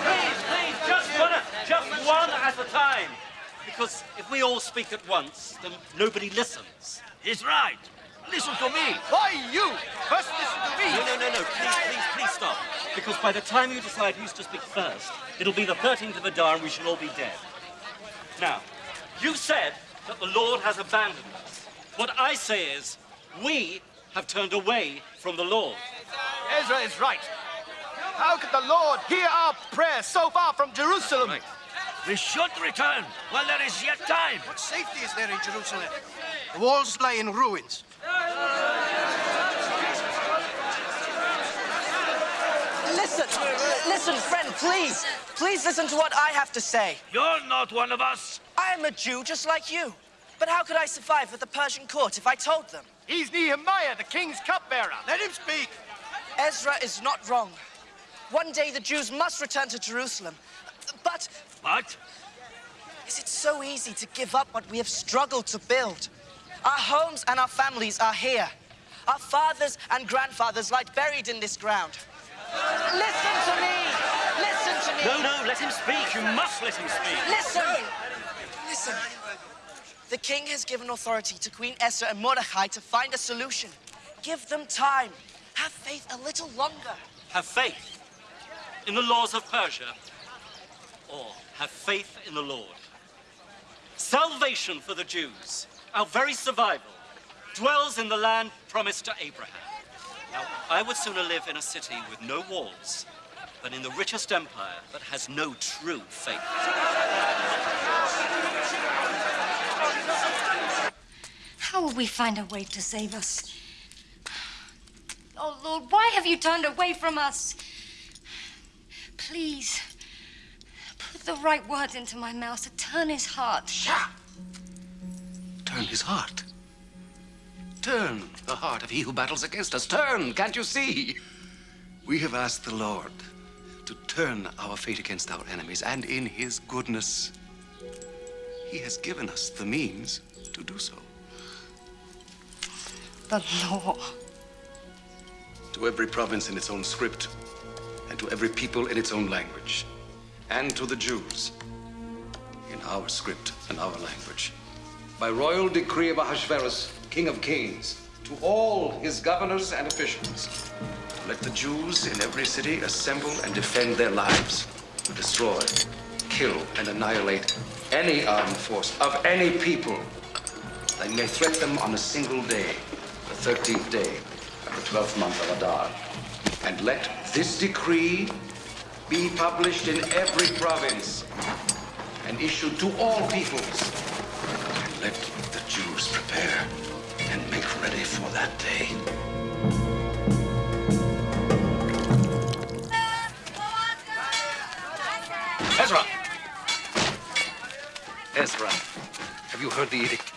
please, please, just one, just one at a time. Because if we all speak at once, then nobody listens. He's right. Listen to me. Why you? First listen to me. No, no, no, no. Please, please, please stop. Because by the time you decide who's to speak first, it'll be the 13th of Adar and we shall all be dead. Now, you said that the Lord has abandoned us. What I say is, we have turned away from the Lord. Ezra is right. How could the Lord hear our prayers so far from Jerusalem? We should return while there is yet time. What safety is there in Jerusalem? The walls lie in ruins. Listen, listen, friend, please. Please listen to what I have to say. You're not one of us. I am a Jew just like you. But how could I survive at the Persian court if I told them? He's Nehemiah, the king's cupbearer. Let him speak. Ezra is not wrong. One day the Jews must return to Jerusalem. But. But? Is it so easy to give up what we have struggled to build? Our homes and our families are here. Our fathers and grandfathers lie buried in this ground. Listen to me! Listen to me! No, no, let him speak. You must let him speak. Listen! Listen. The king has given authority to Queen Esther and Mordecai to find a solution. Give them time. Have faith a little longer. Have faith in the laws of Persia, or have faith in the Lord. Salvation for the Jews, our very survival, dwells in the land promised to Abraham. Now, I would sooner live in a city with no walls than in the richest empire that has no true faith. How will we find a way to save us? Oh, Lord, why have you turned away from us? Please, put the right words into my mouth to turn his heart. Turn his heart. Turn the heart of he who battles against us. Turn, can't you see? We have asked the Lord to turn our fate against our enemies, and in his goodness, he has given us the means to do so. The law. To every province in its own script, and to every people in its own language, and to the Jews in our script and our language. By royal decree of Ahasuerus, King of Kings, to all his governors and officials, let the Jews in every city assemble and defend their lives, to destroy, kill, and annihilate any armed force of any people that may threat them on a single day, the 13th day of the 12th month of Adar. And let this decree be published in every province and issued to all peoples. And let the Jews prepare and make ready for that day. Ezra! Ezra, have you heard the edict?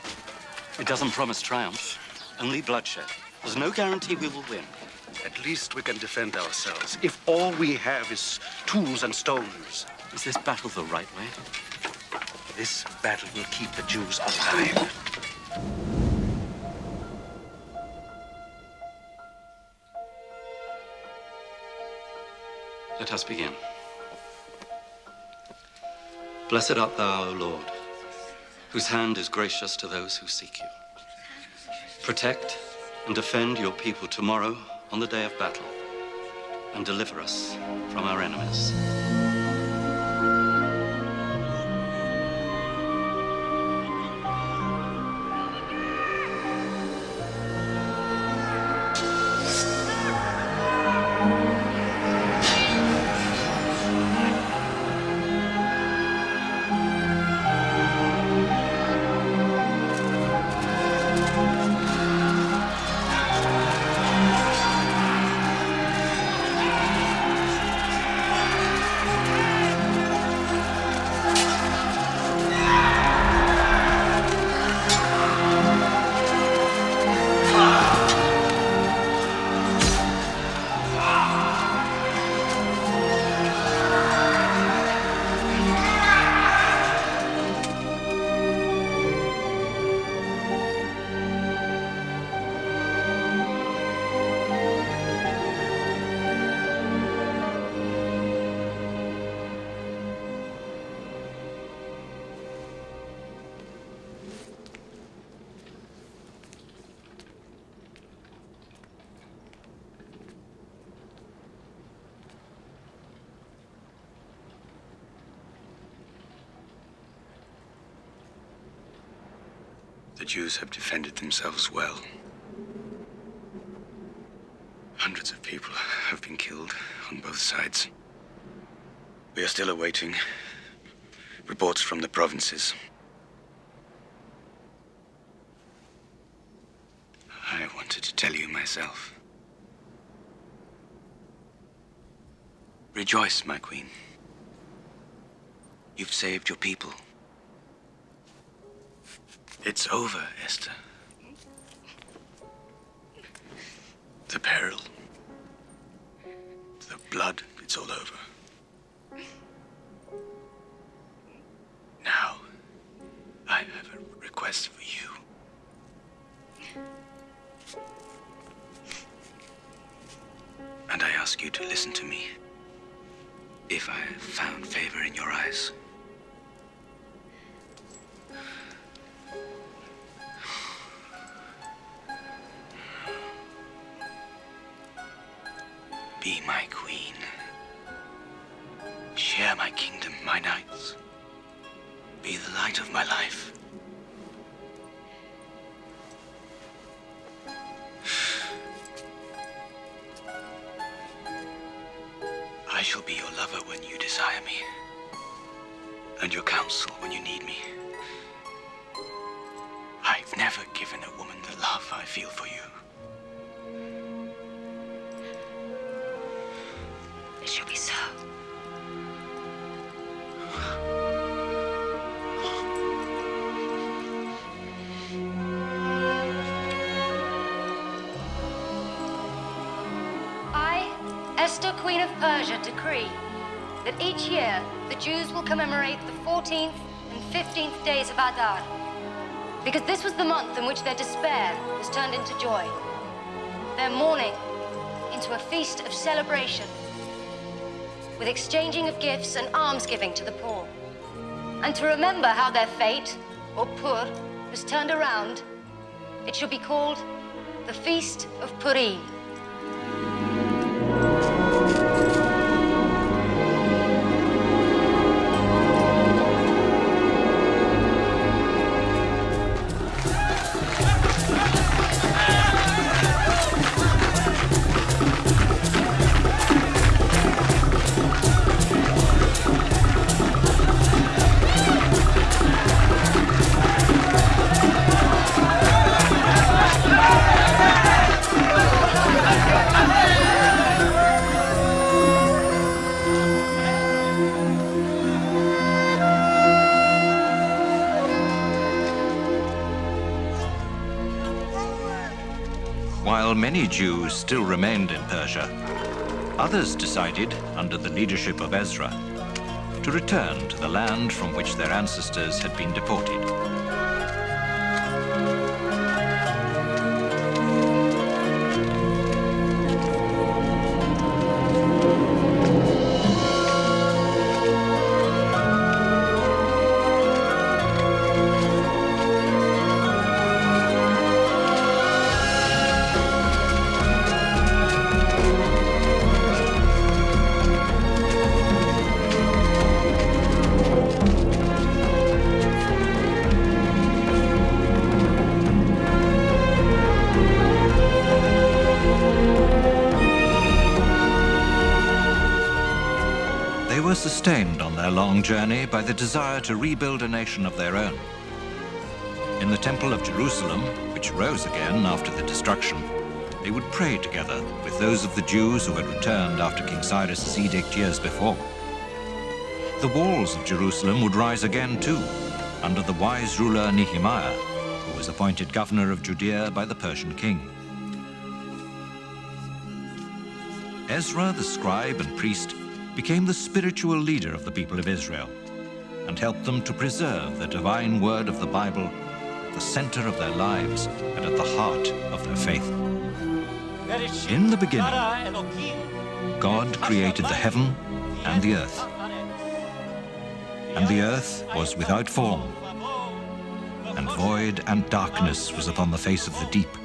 It doesn't promise triumph, only bloodshed. There's no guarantee we will win. At least we can defend ourselves. If all we have is tools and stones. Is this battle the right way? This battle will keep the Jews alive. Let us begin. Blessed art thou, O Lord, whose hand is gracious to those who seek you. Protect and defend your people tomorrow on the day of battle, and deliver us from our enemies. Jews have defended themselves well. Hundreds of people have been killed on both sides. We are still awaiting reports from the provinces. I wanted to tell you myself. Rejoice, my queen. You've saved your people. It's over, Esther. The peril. Shall be your lover when you desire me, and your counsel when you need me. I've never given a woman the love I feel for you. Commemorate the 14th and 15th days of Adar, because this was the month in which their despair was turned into joy, their mourning into a feast of celebration, with exchanging of gifts and almsgiving to the poor. And to remember how their fate, or Pur, was turned around, it should be called the Feast of Purim. Jews still remained in Persia, others decided, under the leadership of Ezra, to return to the land from which their ancestors had been deported. Long journey by the desire to rebuild a nation of their own. In the Temple of Jerusalem, which rose again after the destruction, they would pray together with those of the Jews who had returned after King Cyrus's edict years before. The walls of Jerusalem would rise again too, under the wise ruler Nehemiah, who was appointed governor of Judea by the Persian king. Ezra, the scribe and priest, became the spiritual leader of the people of Israel and helped them to preserve the divine word of the Bible at the center of their lives and at the heart of their faith. In the beginning, God created the heaven and the earth. And the earth was without form, and void and darkness was upon the face of the deep.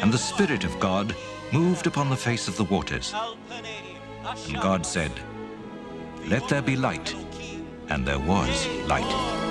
And the Spirit of God moved upon the face of the waters. And God said, Let there be light. And there was light.